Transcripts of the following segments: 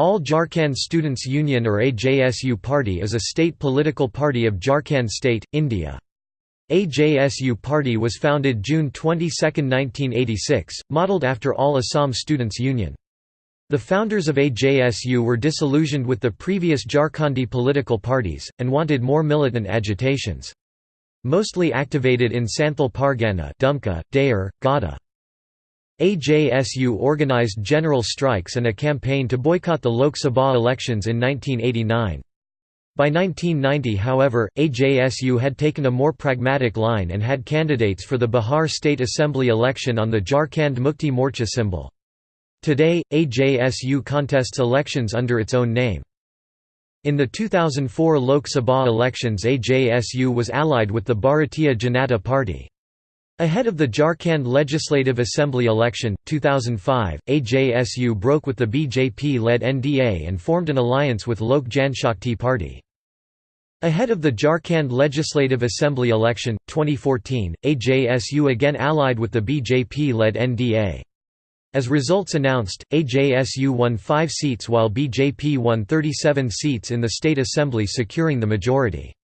All Jharkhand Students Union or AJSU Party is a state political party of Jharkhand State, India. AJSU Party was founded June 22, 1986, modelled after All Assam Students Union. The founders of AJSU were disillusioned with the previous Jharkhandi political parties, and wanted more militant agitations. Mostly activated in Santhal Pargana Dumka, Deoghar, Godda. AJSU organized general strikes and a campaign to boycott the Lok Sabha elections in 1989. By 1990 however, AJSU had taken a more pragmatic line and had candidates for the Bihar State Assembly election on the Jharkhand Mukti Morcha symbol. Today, AJSU contests elections under its own name. In the 2004 Lok Sabha elections AJSU was allied with the Bharatiya Janata Party. Ahead of the Jharkhand Legislative Assembly election, 2005, AJSU broke with the BJP-led NDA and formed an alliance with Lok Janshakti Party. Ahead of the Jharkhand Legislative Assembly election, 2014, AJSU again allied with the BJP-led NDA. As results announced, AJSU won five seats while BJP won 37 seats in the state assembly securing the majority.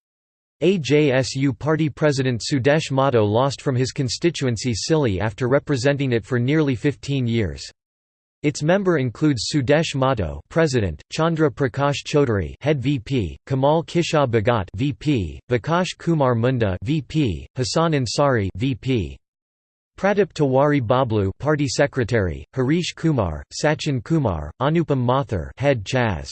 AJSU party president Sudesh Mahto lost from his constituency Sili after representing it for nearly 15 years. Its member includes Sudesh Mahto, President, Chandra Prakash Chaudhary, Head VP, Kamal Kishore Bhagat, VP, Vikas Kumar Munda, VP, Hassan Ansari, VP. Pradip Tiwari Bablu, Party Secretary, Harish Kumar, Sachin Kumar, Anupam Mathur, Head Chas.